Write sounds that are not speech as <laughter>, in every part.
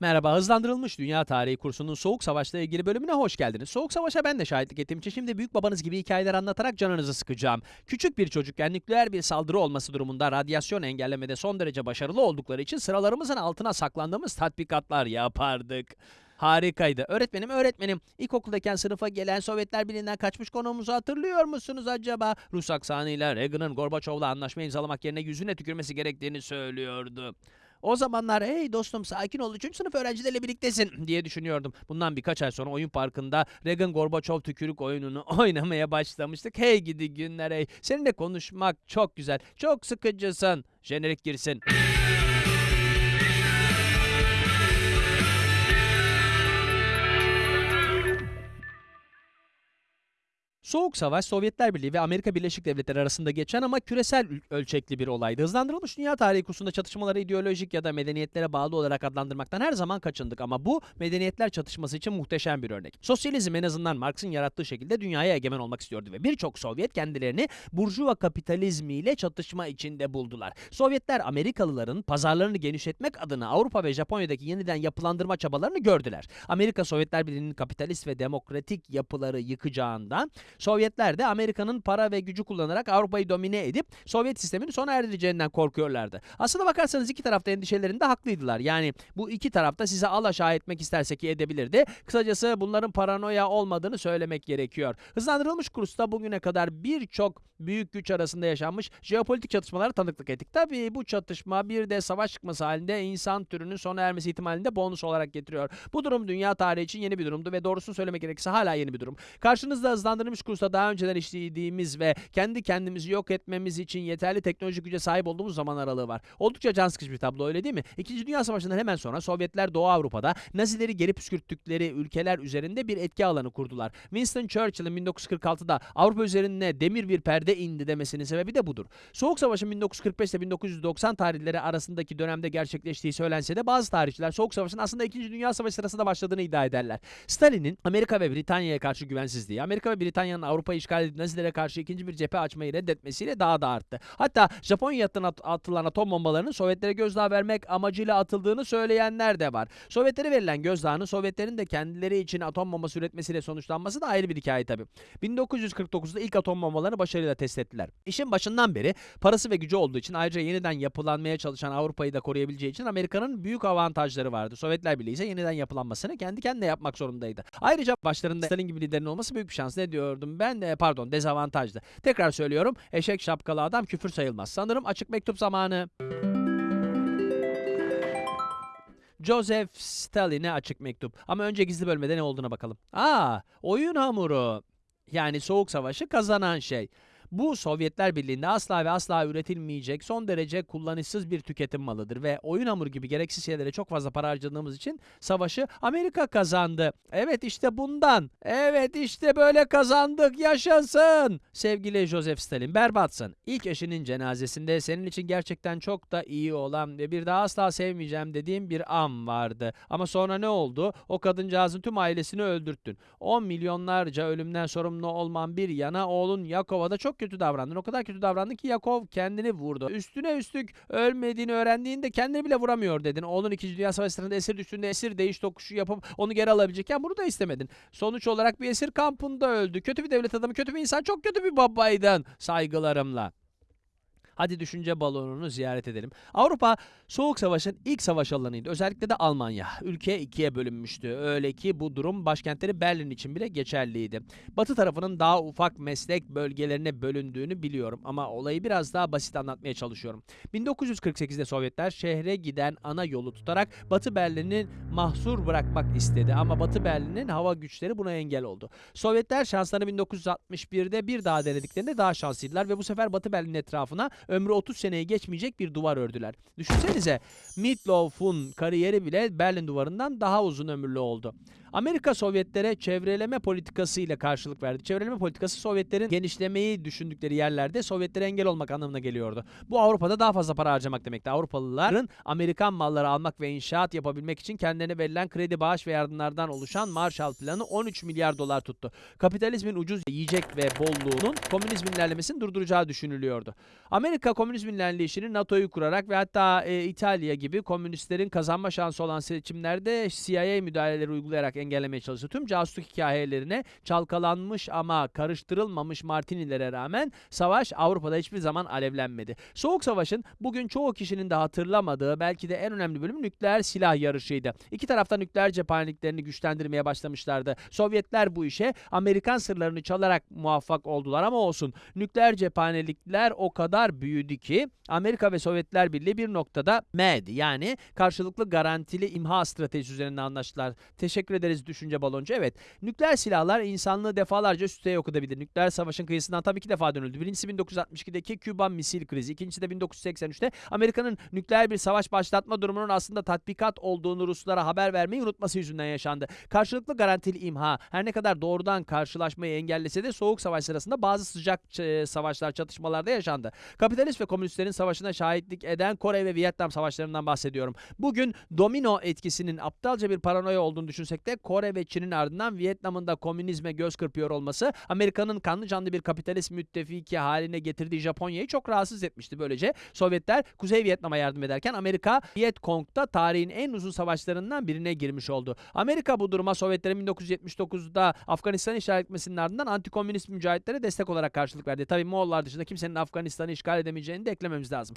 Merhaba, hızlandırılmış dünya tarihi kursunun Soğuk Savaş'la ilgili bölümüne hoş geldiniz. Soğuk Savaş'a ben de şahitlik ettiğim için şimdi büyük babanız gibi hikayeler anlatarak canınızı sıkacağım. Küçük bir çocukken nükleer bir saldırı olması durumunda radyasyon engellemede son derece başarılı oldukları için sıralarımızın altına saklandığımız tatbikatlar yapardık. Harikaydı. Öğretmenim, öğretmenim. İlkokuldayken sınıfa gelen Sovyetler Birliği'nden kaçmış konuğumuzu hatırlıyor musunuz acaba? Rus aksanıyla Reagan'ın Gorbaçov'la anlaşma imzalamak yerine yüzüne tükürmesi gerektiğini söylüyordu. O zamanlar hey dostum sakin ol 3. sınıf öğrencileriyle birliktesin diye düşünüyordum. Bundan birkaç ay sonra oyun parkında Reagan Gorbaçov tükürük oyununu <laughs> oynamaya başlamıştık. Hey gidi günler hey. Seninle konuşmak çok güzel. Çok sıkıcısın. Jenerik girsin. Soğuk Savaş, Sovyetler Birliği ve Amerika Birleşik Devletleri arasında geçen ama küresel ölçekli bir olaydı. Hızlandırılmış dünya tarihi kursunda çatışmaları ideolojik ya da medeniyetlere bağlı olarak adlandırmaktan her zaman kaçındık ama bu medeniyetler çatışması için muhteşem bir örnek. Sosyalizm en azından Marx'ın yarattığı şekilde dünyaya egemen olmak istiyordu ve birçok Sovyet kendilerini burjuva kapitalizmiyle çatışma içinde buldular. Sovyetler Amerikalıların pazarlarını genişletmek adına Avrupa ve Japonya'daki yeniden yapılandırma çabalarını gördüler. Amerika Sovyetler Birliği'nin kapitalist ve demokratik yapıları yıkacağından Sovyetler de Amerika'nın para ve gücü kullanarak Avrupa'yı domine edip Sovyet sistemini sona erdireceğinden korkuyorlardı. Aslına bakarsanız iki tarafta endişelerinde haklıydılar. Yani bu iki tarafta size alaşağı etmek isterse ki edebilirdi. Kısacası bunların paranoya olmadığını söylemek gerekiyor. Hızlandırılmış kursta bugüne kadar birçok büyük güç arasında yaşanmış jeopolitik çatışmalara tanıklık ettik. Tabii bu çatışma bir de savaş çıkması halinde insan türünün sona ermesi ihtimalinde bonus olarak getiriyor. Bu durum dünya tarihi için yeni bir durumdu ve doğrusunu söylemek gerekirse hala yeni bir durum. Karşınızda hızlandırılmış kursta daha önceden işlediğimiz ve kendi kendimizi yok etmemiz için yeterli teknolojik güce sahip olduğumuz zaman aralığı var. Oldukça can sıkıcı bir tablo öyle değil mi? İkinci Dünya Savaşı'ndan hemen sonra Sovyetler Doğu Avrupa'da Nazileri geri püskürttükleri ülkeler üzerinde bir etki alanı kurdular. Winston Churchill'in 1946'da Avrupa üzerine demir bir perde indi demesinin sebebi de budur. Soğuk Savaş'ın 1945 ile 1990 tarihleri arasındaki dönemde gerçekleştiği söylense de bazı tarihçiler Soğuk Savaş'ın aslında 2. Dünya Savaşı sırasında başladığını iddia ederler. Stalin'in Amerika ve Britanya'ya karşı güvensizliği, Amerika ve Britanya'nın Avrupa'yı işgal edip Nazilere karşı ikinci bir cephe açmayı reddetmesiyle daha da arttı. Hatta Japonya'dan at- atılan atom bombalarının Sovyetlere gözdağı vermek amacıyla atıldığını söyleyenler de var. Sovyetlere verilen gözdağının Sovyetlerin de kendileri için atom bombası üretmesiyle sonuçlanması da ayrı bir hikaye tabii. 1949'da ilk atom bombalarını başarıyla test ettiler. İşin başından beri parası ve gücü olduğu için ayrıca yeniden yapılanmaya çalışan Avrupa'yı da koruyabileceği için Amerika'nın büyük avantajları vardı. Sovyetler Birliği ise yeniden yapılanmasını kendi kendine yapmak zorundaydı. Ayrıca başlarında Stalin gibi liderin olması büyük bir şans. Ne diyordum ben? E, pardon dezavantajdı. Tekrar söylüyorum eşek şapkalı adam küfür sayılmaz. Sanırım açık mektup zamanı. Joseph Stalin'e açık mektup. Ama önce gizli bölmede ne olduğuna bakalım. Aa, oyun hamuru. Yani soğuk savaşı kazanan şey. Bu Sovyetler Birliği'nde asla ve asla üretilmeyecek son derece kullanışsız bir tüketim malıdır ve oyun hamuru gibi gereksiz şeylere çok fazla para harcadığımız için savaşı Amerika kazandı. Evet işte bundan. Evet işte böyle kazandık yaşasın. Sevgili Joseph Stalin berbatsın. İlk eşinin cenazesinde senin için gerçekten çok da iyi olan ve bir daha asla sevmeyeceğim dediğim bir an vardı. Ama sonra ne oldu? O kadıncağızın tüm ailesini öldürttün. 10 milyonlarca ölümden sorumlu olman bir yana oğlun Yakov'a da çok kötü davrandın. O kadar kötü davrandın ki Yakov kendini vurdu. Üstüne üstlük ölmediğini öğrendiğinde kendini bile vuramıyor dedin. Oğlun 2. Dünya Savaşı sırasında esir düştüğünde esir değiş tokuşu yapıp onu geri alabilecekken bunu da istemedin. Sonuç olarak bir esir kampında öldü. Kötü bir devlet adamı, kötü bir insan, çok kötü bir babaydın. Saygılarımla. Hadi düşünce balonunu ziyaret edelim. Avrupa Soğuk Savaş'ın ilk savaş alanıydı. Özellikle de Almanya. Ülke ikiye bölünmüştü. Öyle ki bu durum başkentleri Berlin için bile geçerliydi. Batı tarafının daha ufak meslek bölgelerine bölündüğünü biliyorum ama olayı biraz daha basit anlatmaya çalışıyorum. 1948'de Sovyetler şehre giden ana yolu tutarak Batı Berlin'i mahsur bırakmak istedi ama Batı Berlin'in hava güçleri buna engel oldu. Sovyetler şanslarını 1961'de bir daha denediklerinde daha şanslıydılar ve bu sefer Batı Berlin etrafına ömrü 30 seneyi geçmeyecek bir duvar ördüler. Düşünsenize Meatloaf'un kariyeri bile Berlin duvarından daha uzun ömürlü oldu. Amerika Sovyetlere çevreleme politikası ile karşılık verdi. Çevreleme politikası Sovyetlerin genişlemeyi düşündükleri yerlerde Sovyetlere engel olmak anlamına geliyordu. Bu Avrupa'da daha fazla para harcamak demekti. Avrupalıların Amerikan malları almak ve inşaat yapabilmek için kendilerine verilen kredi, bağış ve yardımlardan oluşan Marshall Planı 13 milyar dolar tuttu. Kapitalizmin ucuz yiyecek ve bolluğunun komünizmin ilerlemesini durduracağı düşünülüyordu. Amerika komünizmin ilerleyişini NATO'yu kurarak ve hatta e, İtalya gibi komünistlerin kazanma şansı olan seçimlerde CIA müdahaleleri uygulayarak engellemeye çalıştı. Tüm casusluk hikayelerine çalkalanmış ama karıştırılmamış Martinilere rağmen savaş Avrupa'da hiçbir zaman alevlenmedi. Soğuk Savaş'ın bugün çoğu kişinin de hatırlamadığı belki de en önemli bölümü nükleer silah yarışıydı. İki tarafta nükleer cephaneliklerini güçlendirmeye başlamışlardı. Sovyetler bu işe Amerikan sırlarını çalarak muvaffak oldular ama olsun. Nükleer cephanelikler o kadar büyüdü ki Amerika ve Sovyetler Birliği bir noktada MED yani karşılıklı garantili imha stratejisi üzerinde anlaştılar. Teşekkür ederiz düşünce baloncu. Evet nükleer silahlar insanlığı defalarca üsteye yok edebilir. Nükleer savaşın kıyısından tabii iki defa dönüldü. Birincisi 1962'deki Küba misil krizi. İkincisi de 1983'te Amerika'nın nükleer bir savaş başlatma durumunun aslında tatbikat olduğunu Ruslara haber vermeyi unutması yüzünden yaşandı. Karşılıklı garantili imha her ne kadar doğrudan karşılaşmayı engellese de soğuk savaş sırasında bazı sıcak e, savaşlar çatışmalarda yaşandı. Kapitalist ve komünistlerin savaşına şahitlik eden Kore ve Vietnam savaşlarından bahsediyorum. Bugün domino etkisinin aptalca bir paranoya olduğunu düşünsek de Kore ve Çin'in ardından Vietnam'ın da komünizme göz kırpıyor olması Amerika'nın kanlı canlı bir kapitalist müttefiki haline getirdiği Japonya'yı çok rahatsız etmişti. Böylece Sovyetler Kuzey Vietnam'a yardım ederken Amerika Vietcong'da tarihin en uzun savaşlarından birine girmiş oldu. Amerika bu duruma Sovyetlerin 1979'da Afganistan'ı işgal etmesinin ardından antikomünist mücahitlere destek olarak karşılık verdi. Tabii Moğollar dışında kimsenin Afganistan'ı işgal edemeyeceğini de eklememiz lazım.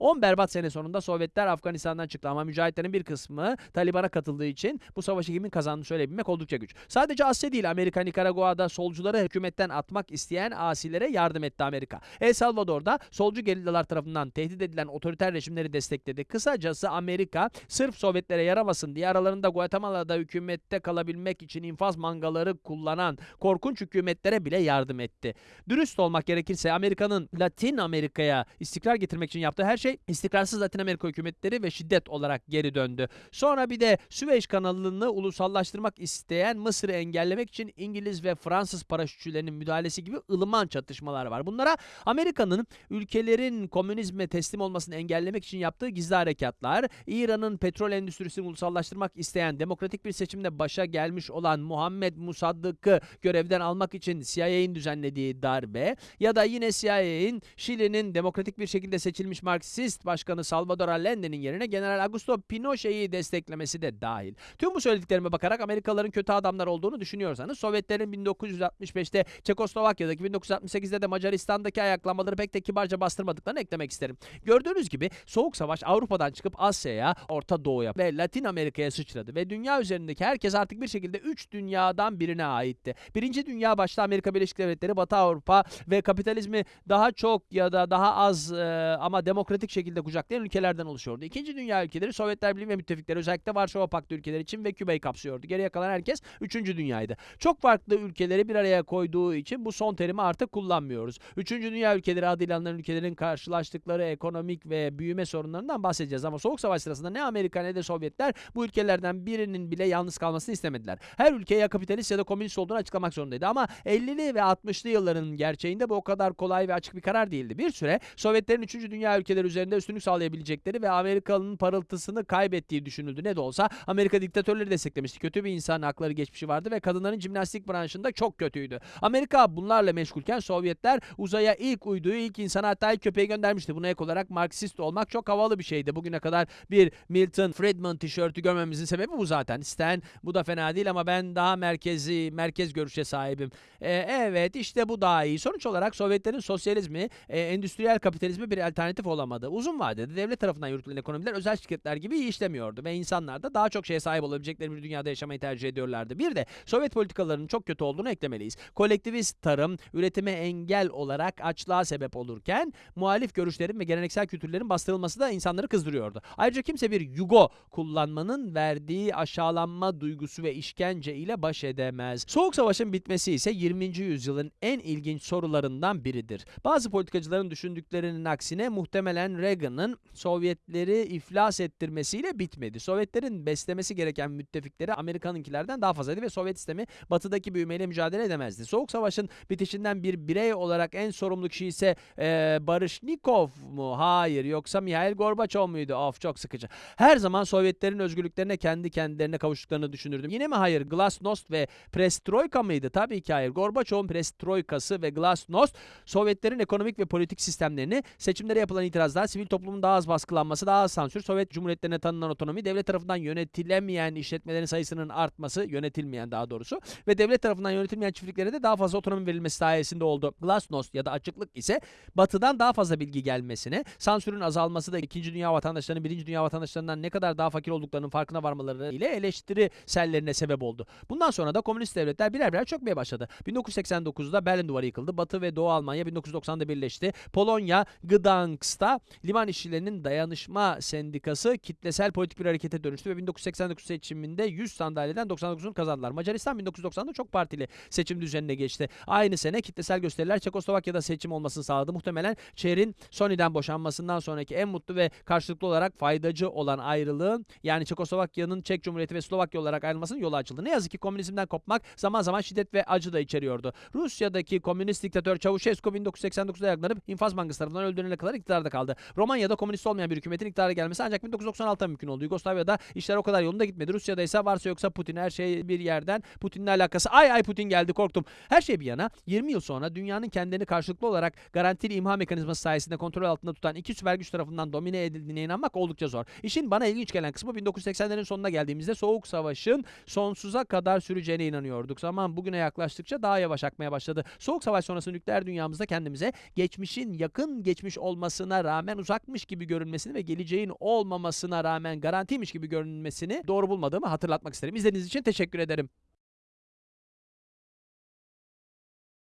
10 berbat sene sonunda Sovyetler Afganistan'dan çıktı ama mücahitlerin bir kısmı Taliban'a katıldığı için bu savaşı kimin kazandığını söyleyebilmek oldukça güç. Sadece Asya değil Amerika Nikaragua'da solcuları hükümetten atmak isteyen asilere yardım etti Amerika. El Salvador'da solcu gerillalar tarafından tehdit edilen otoriter rejimleri destekledi. Kısacası Amerika sırf Sovyetlere yaramasın diye aralarında Guatemala'da hükümette kalabilmek için infaz mangaları kullanan korkunç hükümetlere bile yardım etti. Dürüst olmak gerekirse Amerika'nın Latin Amerika'ya istikrar getirmek için yaptığı her şey istikrarsız Latin Amerika hükümetleri ve şiddet olarak geri döndü. Sonra bir de Süveyş kanalını ulusallaştırmak isteyen Mısır'ı engellemek için İngiliz ve Fransız paraşütçülerinin müdahalesi gibi ılıman çatışmalar var. Bunlara Amerika'nın ülkelerin komünizme teslim olmasını engellemek için yaptığı gizli harekatlar, İran'ın petrol endüstrisini ulusallaştırmak isteyen demokratik bir seçimde başa gelmiş olan Muhammed Musaddık'ı görevden almak için CIA'nin düzenlediği darbe ya da yine CIA'nin Şili'nin demokratik bir şekilde seçilmiş Marksist başkanı Salvador Allende'nin yerine General Augusto Pinochet'i desteklemesi de dahil. Tüm bu söylediklerime bakarak Amerikalıların kötü adamlar olduğunu düşünüyorsanız Sovyetlerin 1965'te Çekoslovakya'daki 1968'de de Macaristan'daki ayaklamaları pek de kibarca bastırmadıklarını eklemek isterim. Gördüğünüz gibi Soğuk Savaş Avrupa'dan çıkıp Asya'ya, Orta Doğu'ya ve Latin Amerika'ya sıçradı ve dünya üzerindeki herkes artık bir şekilde 3 dünyadan birine aitti. Birinci Dünya başta Amerika Birleşik Devletleri, Batı Avrupa ve kapitalizmi daha çok ya da daha az e, ama demokratik şekilde kucaklayan ülkelerden oluşuyordu. İkinci Dünya ülkeleri Sovyetler Birliği ve müttefikleri özellikle Varşova Paktı ülkeleri için ve Küba'yı kapsıyordu. Geriye kalan herkes 3. Dünyaydı. Çok farklı ülkeleri bir araya koyduğu için bu son terimi artık kullanmıyoruz. 3. Dünya ülkeleri adıyla anılan ülkelerin karşılaştıkları ekonomik ve büyüme sorunlarından bahsedeceğiz ama Soğuk Savaş sırasında ne Amerika ne de Sovyetler bu ülkelerden birinin bile yalnız kalmasını istemediler. Her ülke ya kapitalist ya da komünist olduğunu açıklamak zorundaydı ama 50'li ve 60'lı yılların gerçeğinde bu o kadar kolay ve açık bir karar değildi. Bir süre Sovyetlerin 3. Dünya ülkeleri üzerinde üstünlük sağlayabilecekleri ve Amerikalı'nın parıltısını kaybettiği düşünüldü. Ne de olsa Amerika diktatörleri desteklemişti. Kötü bir insan hakları geçmişi vardı ve kadınların jimnastik branşında çok kötüydü. Amerika bunlarla meşgulken Sovyetler uzaya ilk uyduyu, ilk insana hatta ilk köpeği göndermişti. Buna ek olarak Marksist olmak çok havalı bir şeydi. Bugüne kadar bir Milton Friedman tişörtü görmemizin sebebi bu zaten. Stan bu da fena değil ama ben daha merkezi, merkez görüşe sahibim. Ee, evet işte bu daha iyi. Sonuç olarak Sovyetlerin sosyalizmi, e, endüstriyel kapitalizmi bir alternatif olamadı. Uzun vadede devlet tarafından yürütülen ekonomiler özel şirketler gibi iyi işlemiyordu ve insanlar da daha çok şeye sahip olabilecekleri bir dünyada yaşamayı tercih ediyorlardı. Bir de Sovyet politikalarının çok kötü olduğunu eklemeliyiz. Kolektivist tarım, üretime engel olarak açlığa sebep olurken muhalif görüşlerin ve geleneksel kültürlerin bastırılması da insanları kızdırıyordu. Ayrıca kimse bir yugo kullanmanın verdiği aşağılanma duygusu ve işkence ile baş edemez. Soğuk Savaş'ın bitmesi ise 20. yüzyılın en ilginç sorularından biridir. Bazı politikacıların düşündüklerinin aksine muhtemelen Sayın Reagan'ın Sovyetleri iflas ettirmesiyle bitmedi. Sovyetlerin beslemesi gereken müttefikleri Amerika'nınkilerden daha fazlaydı ve Sovyet sistemi batıdaki büyümeyle mücadele edemezdi. Soğuk Savaş'ın bitişinden bir birey olarak en sorumlu kişi ise eee Barışnikov mu? Hayır. Yoksa Mihail Gorbaçov muydu? Of çok sıkıcı. Her zaman Sovyetlerin özgürlüklerine kendi kendilerine kavuştuklarını düşünürdüm. Yine mi hayır? Glasnost ve Perestroika mıydı? Tabii ki hayır. Gorbaçov'un Perestroikası ve Glasnost Sovyetlerin ekonomik ve politik sistemlerini, seçimlere yapılan itirazlar, sivil toplumun daha az baskılanması, daha az sansür, Sovyet Cumhuriyetlerine tanınan otonomi, devlet tarafından yönetilemeyen işletmelerin sayısının artması, yönetilmeyen daha doğrusu ve devlet tarafından yönetilmeyen çiftliklere de daha fazla otonomi verilmesi sayesinde oldu. Glasnost ya da açıklık ise batıdan daha fazla bilgi gelmesine, sansürün azalması da 2. Dünya vatandaşlarının 1. Dünya vatandaşlarından ne kadar daha fakir olduklarının farkına varmaları ile eleştiri sellerine sebep oldu. Bundan sonra da komünist devletler birer birer çökmeye başladı. 1989'da Berlin Duvarı yıkıldı. Batı ve Doğu Almanya 1990'da birleşti. Polonya, Gdansk'ta liman işçilerinin dayanışma sendikası kitlesel politik bir harekete dönüştü ve 1989 seçiminde 100 sandalyeden 99'unu kazandılar. Macaristan 1990'da çok partili seçim düzenine geçti. Aynı sene kitlesel gösteriler Çekoslovakya'da seçim olmasını sağladı. Muhtemelen şehrin Sony'den boşanmasından sonraki en mutlu ve karşılıklı olarak faydacı olan ayrılığın yani Çekoslovakya'nın Çek Cumhuriyeti ve Slovakya olarak ayrılmasının yolu açıldı. Ne yazık ki komünizmden kopmak zaman zaman şiddet ve acı da içeriyordu. Rusya'daki komünist diktatör Çavuşescu 1989'da yaklanıp infaz bankası tarafından öldürülene kadar iktidarda kaldı. Romanya'da komünist olmayan bir hükümetin iktidara gelmesi ancak 1996'da mümkün oldu. Yugoslavya'da işler o kadar yolunda gitmedi. Rusya'da ise varsa yoksa Putin her şey bir yerden Putin'le alakası. Ay ay Putin geldi korktum. Her şey bir yana 20 yıl sonra dünyanın kendini karşılıklı olarak garantili imha mekanizması sayesinde kontrol altında tutan iki süper güç tarafından domine edildiğine inanmak oldukça zor. İşin bana ilginç gelen kısmı 1980'lerin sonuna geldiğimizde Soğuk Savaş'ın sonsuza kadar süreceğine inanıyorduk. Zaman bugüne yaklaştıkça daha yavaş akmaya başladı. Soğuk Savaş sonrası nükleer dünyamızda kendimize geçmişin yakın geçmiş olmasına rağmen uzakmış gibi görünmesini ve geleceğin olmamasına rağmen garantiymiş gibi görünmesini doğru bulmadığımı hatırlatmak isterim. İzlediğiniz için teşekkür ederim.